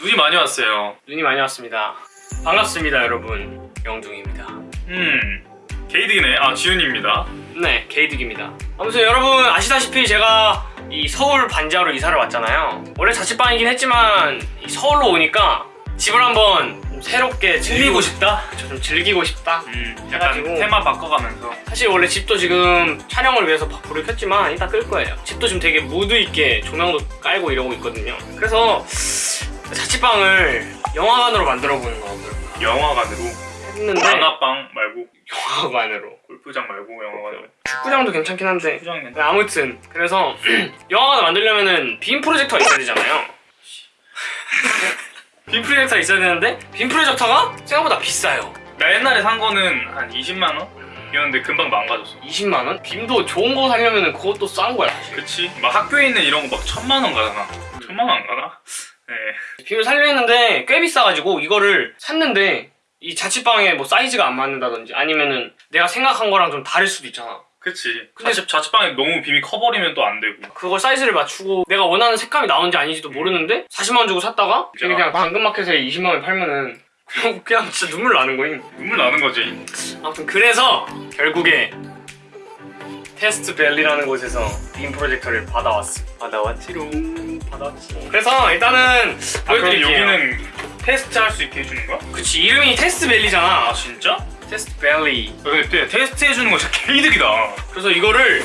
눈이 많이 왔어요. 눈이 많이 왔습니다. 반갑습니다, 여러분. 영중입니다. 음, 게이드네. 아, 지훈입니다. 네, 게이득입니다. 아무튼 여러분 아시다시피 제가 이 서울 반지하로 이사를 왔잖아요. 원래 자취방이긴 했지만 이 서울로 오니까 집을 한번 좀 새롭게 즐기고 싶다. 그쵸, 좀 즐기고 싶다. 음, 약간. 테마 바꿔가면서. 사실 원래 집도 지금 촬영을 위해서 불을 켰지만 이따 끌 거예요. 집도 지금 되게 무드 있게 조명도 깔고 이러고 있거든요. 그래서 자취방을 영화관으로 만들어 보는 거 어떨까 영화관으로. 했는데 만화방 말고, 영화관으로 골프장 말고 영화관으로. 축구장도 괜찮긴 한데 골프장은 네, 아무튼 그래서 영화관을 만들려면은 빔 프로젝터가 있어야 되잖아요. 빔 프로젝터가 있어야 되는데 빔 프로젝터가 생각보다 비싸요. 나 옛날에 산 거는 한 20만 원? 이었는데 금방 망가졌어. 20만 원? 빔도 좋은 거 사려면은 그것도 싼 거야. 사실. 그치? 막 학교에 있는 이런 거 막 천만 원 가잖아. 천만 원 안 가나? 네. 빔을 살려 했는데 꽤 비싸가지고 이거를 샀는데 이 자취방에 뭐 사이즈가 안 맞는다든지 아니면은 내가 생각한 거랑 좀 다를 수도 있잖아. 그치. 근데- 자취, 자취방에 너무 빔이 커버리면 또 안 되고. 그걸 사이즈를 맞추고 내가 원하는 색감이 나오는지 아닌지도 모르는데 40만 원 주고 샀다가 진짜. 그냥 당근마켓에 20만 원에 팔면은 그냥, 그냥 진짜 눈물 나는 거임. 눈물 나는 거지. 아무튼 그래서 결국에 테스트 밸리라는 곳에서 빔 프로젝터를 받아왔어. 받아왔지롱. 받아왔지. 그래서 일단은 아, 보여드릴게요. 여기는 테스트 할 수 있게 해주는 거야? 그치 이름이 테스트 밸리잖아. 아, 진짜? 테스트 밸리. 근데 테스트 해주는 거 진짜 개이득이다. 그래서 이거를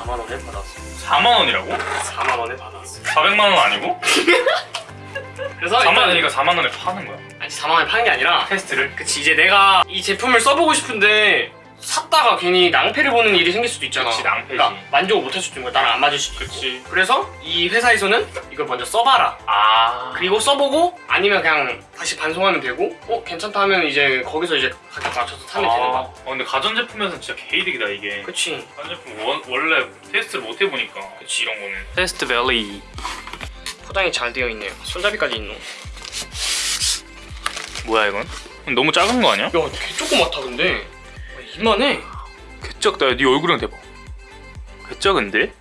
4만 원에 받았어. 4만 원이라고? 4만 원에 받았어. 400만 원 아니고? 그래서 4만 일단 원이니까 4만 원에 파는 거야. 아니 4만 원에 파는 게 아니라 테스트를? 그치 이제 내가 이 제품을 써보고 싶은데 샀다가 괜히 낭패를 보는 일이 생길 수도 있잖아. 그치, 낭패지. 그러니까 만족을 못할 수도 있는 거야. 나랑 안 맞을 수도 있고. 그치. 그래서 이 회사에서는 이걸 먼저 써봐라. 아. 그리고 써보고 아니면 그냥 다시 반송하면 되고 어 괜찮다 하면 이제 거기서 이제 가격 맞춰서 사면 되는 거야. 아, 어, 근데 가전제품에서는 진짜 개이득이다, 이게. 그치. 가전제품 원, 원래 테스트를 못 해보니까. 그치, 이런 거는. 테스트 밸리 포장이 잘 되어 있네요. 손잡이까지 있노. 야, 뭐야, 이건? 너무 작은 거 아니야? 개 조그맣다 근데. 아, 이만해. 개쩍다. 네 얼굴이랑 대박. 개쩍은데?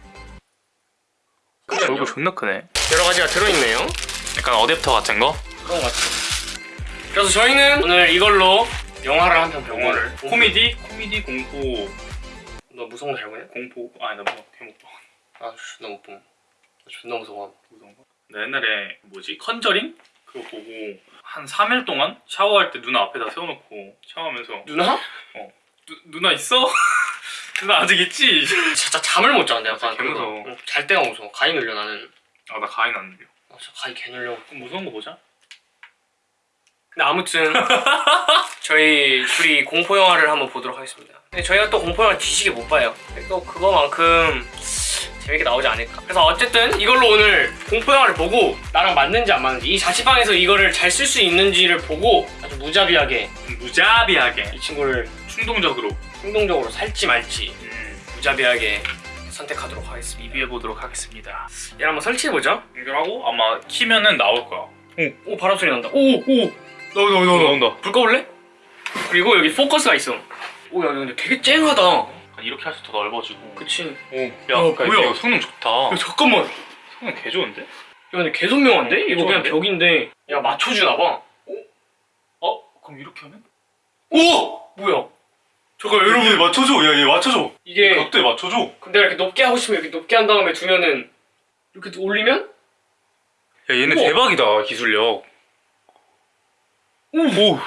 얼굴 존나 크네. 여러 가지가 들어있네요. 약간 어댑터 같은 거? 그런 것 같아. 그래서 저희는 오늘 이걸로 영화를 한 편 보고 영화를. 코미디? 코미디, 공포. 너 무서운 거잘 보냐? 공포. 아니, 나 뭐, 개못 봐. 아 존나 못 봄. 나 존나 무서워. 무서운 거? 나 옛날에 뭐지? 컨저링? 그거 보고 한 3일 동안 샤워할 때 누나 앞에다 세워놓고 샤워하면서 누나? 누, 누나 있어? 누나 아직 있지? 진짜 잠을 못 자. 내가 진짜 개무서워. 응, 잘 때가 무서워. 가위 눌려 나는. 아 나 가인 안 들려 아 진짜 가위 개 눌려. 그럼 무서운 거 보자 근데 아무튼 저희 둘이 공포 영화를 한번 보도록 하겠습니다. 근데 저희가 또 공포 영화 뒤지게 못 봐요. 또 그거만큼 재밌게 나오지 않을까. 그래서 어쨌든 이걸로 오늘 공포 영화를 보고 나랑 맞는지 안 맞는지 이 자취방에서 이거를 잘 쓸 수 있는지를 보고 아주 무자비하게 무자비하게 이 친구를 충동적으로 충동적으로 살지 말지 음, 무자비하게 선택하도록 하겠습니다. 리뷰해보도록 하겠습니다 얘를 한번 설치해보자. 연결하고 아마 키면은 나올 거야 오 바람 소리 난다. 오 오. 나온다 나온다 나온다 불 꺼볼래? 그리고 여기 포커스가 있어. 오야 근데 되게 쨍하다. 이렇게 할수 더 넓어지고 그치. 오, 야, 어, 뭐야? 성능 좋다 야, 잠깐만. 야 성능 개 좋은데? 근데 개 선명한데? 어, 이거 그냥? 벽인데 야 맞춰주나 봐. 어? 그럼 이렇게 하면? 오 뭐야? 잠깐 여러분 맞춰줘 야얘 맞춰줘 이게 각도에 맞춰줘 근데 이렇게 높게 하고 싶으면 이렇게 높게 한 다음에 두면은 이렇게 올리면 야 얘네 우와. 대박이다 기술력 오, 오.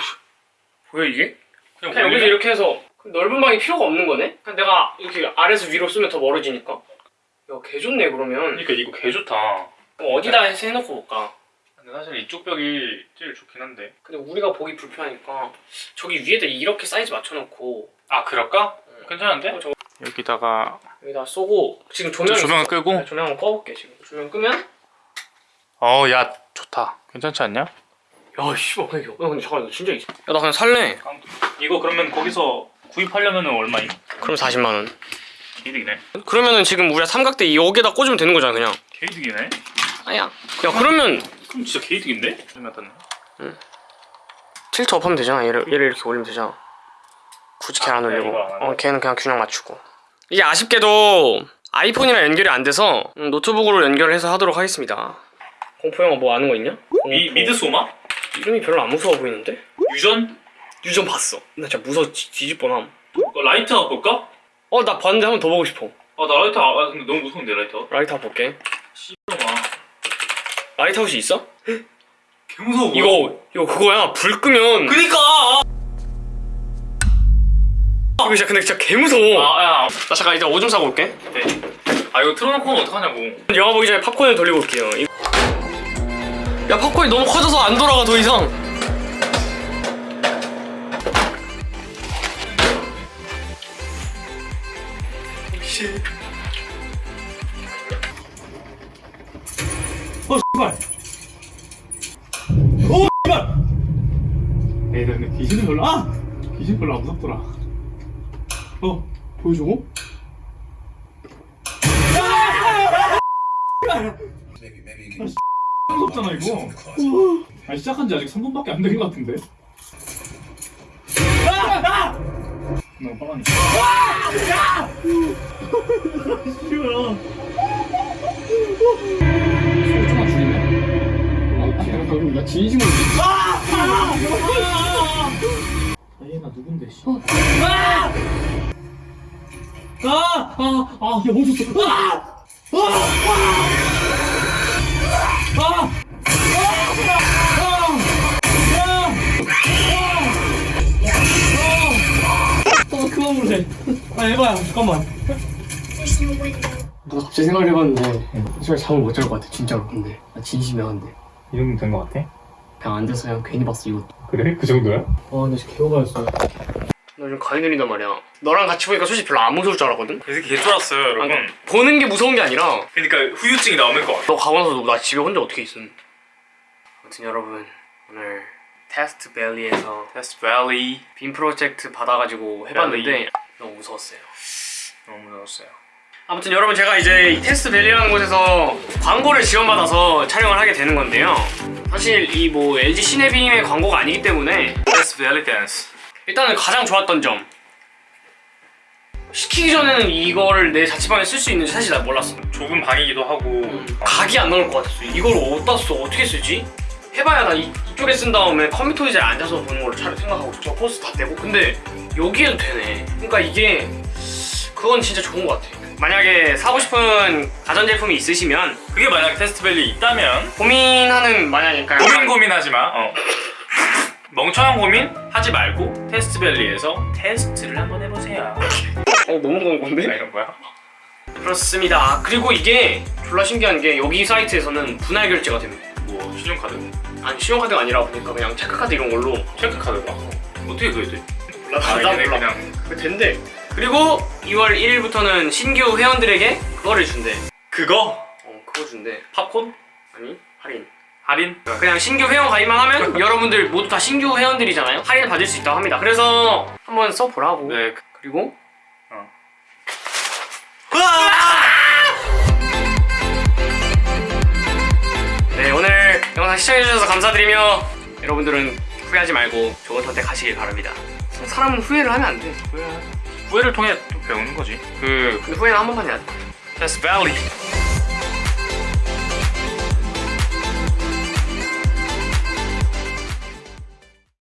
뭐야 이게? 그냥 그냥 여기서 이렇게 해서 넓은 방이 필요가 없는 거네? 그냥 내가 이렇게 아래에서 위로 쓰면 더 멀어지니까. 야 개 좋네 그러면. 그러니까 이거 개 좋다 그럼 어디다 해서 해놓고 볼까? 근데 사실 이쪽 벽이 제일 좋긴 한데. 근데 우리가 보기 불편하니까 저기 위에다 이렇게 사이즈 맞춰놓고. 아 그럴까? 괜찮은데? 어, 저- 여기다가 여기다 쏘고 지금 조명 조명을 끄고? 네, 조명 한번 꺼볼게 지금. 조명 끄면? 어야 좋다. 괜찮지 않냐? 야 씨발 그냥 야 근데 잠깐 이거 진짜 있어 야나 그냥 살래. 이거 그러면 거기서 구입하려면 얼마임? 그럼 40만원. 개이득이네. 그러면은 지금 우리가 삼각대 여기에다 꽂으면 되는 거잖아 그냥. 개이득이네? 아야. 야 그러면 그럼 진짜 개이득인데? 맞았네 틸트 업하면 되잖아 얘를, 얘를 이렇게 올리면 되잖아 굳이 걔 아, 안 그래, 올리고? 어 걔는 그냥 균형 맞추고 이게 아쉽게도 아이폰이랑 연결이 안 돼서 음, 노트북으로 연결을 해서 하도록 하겠습니다 공포 영화 뭐 아는 거 있냐? 미. 미드소마? 이름이 별로 안 무서워 보이는데? 유전? 유전 봤어. 나 진짜 무서워 뒤- 뒤집어남. 어, 라이트 아웃 볼까? 어 나 봤는데 한 번 더 보고 싶어. 아나 라이트 아웃 근데 너무 무서운데 라이트 라이트 아웃 볼게. 씨발아 라이트 아웃이 있어? 개 무서워 이거 이거 그거야. 불 끄면 그니까 이거 진짜 근데 진짜 개 무서워. 아야 나 잠깐 이제 오줌 싸고 올게. 네. 아 이거 틀어놓고 는 어떡하냐고 영화 보기 전에 팝콘을 돌리고 올게요. 이- 야 팝콘이 너무 커져서 안 돌아가 더 이상. 에이 근데 귀신은 별로 아! 귀신 별로 안 무섭더라. 어 보여줘? 무섭잖아 이거. 아 시작한 지 아직 3분밖에 안 된 것 같은데. 아! 너무 싫어 소리 좀만 줄이네 나 진심으로 아 얘나 누군데 씨 아! 아! 아! 아! 야 멈췄어 아! 아! 아! 아 그만 물래 아 해봐요 잠깐만 나 갑자기 생각을 해봤는데 정말 잠을 못 잘 것 같아 진짜로 근데 나 진심이야 근데 이 정도 된 것 같아? 그냥 앉아서 그냥 괜히 봤어 이것도 그래? 그 정도야? 아 근데 진짜 개호가였어 나 요즘 가위 눌린단 말이야. 너랑 같이 보니까 솔직히 별로 안 무서울 줄 알았거든. 이 새끼 개쫄았어요 아, 여러분 그러니까 보는 게 무서운 게 아니라 그러니까 후유증이 나오는 것 같아 너 가고 나서 나 집에 혼자 어떻게 있음. 아무튼 여러분 오늘 테스트 밸리에서 테스트 밸리 빔 프로젝트 받아가지고 해봤는데 밸리. 너무 무서웠어요. 너무 무서웠어요 아무튼 여러분 제가 이제 이 테스트 밸리라는 곳에서 광고를 지원받아서 촬영을 하게 되는 건데요. 사실 이 뭐 LG 시네빔의 광고가 아니기 때문에 테스트 밸리 댄스 일단은 가장 좋았던 점 시키기 전에는 이거를 내 자취방에 쓸 수 있는지 사실 난 몰랐어. 좁은 방이기도 하고 어, 각이 안 나올 것 같았어. 이걸 어디다 써? 어떻게 쓰지? 해봐야 나 이, 이쪽에 쓴 다음에 컴퓨터 의자에 앉아서 보는 걸로 잘 생각하고 저 포스터 떼고 근데 여기에도 되네. 그러니까 이게 그건 진짜 좋은 것 같아. 만약에 사고 싶은 가전제품이 있으시면 그게 만약 테스트 밸리 있다면 고민하는 만약에 그러니까 고민 고민하지 마 어. 멍청한 고민 하지 말고 테스트 밸리에서 테스트를 한번 해보세요 어, 너무 좋은 아, 건데? 이런 거야? 그렇습니다. 그리고 이게 졸라 신기한 게 여기 사이트에서는 분할 결제가 됩니다. 뭐 신용카드? 아니 신용카드가 아니라 보니까 그냥 체크카드 이런 걸로 체크카드가? 어떻게 그게 돼? 몰라 아, 몰라 그냥 그 된대. 그리고 2월 1일부터는 신규 회원들에게 그거를 준대. 그거? 어 그거 준대. 팝콘? 아니 할인. 할인? 그냥 신규 회원 가입만 하면 여러분들 모두 다 신규 회원들이잖아요. 할인을 받을 수 있다고 합니다. 그래서 한번 써보라고. 네 그리고 어. 네 오늘 영상 시청해주셔서 감사드리며 여러분들은 후회하지 말고 좋은 선택하시길 바랍니다. 사람은 후회를 하면 안 돼. 후회를 통해 또 배우는 거지 그 근데 후회는 한 번만 해야 돼. 테스트 밸리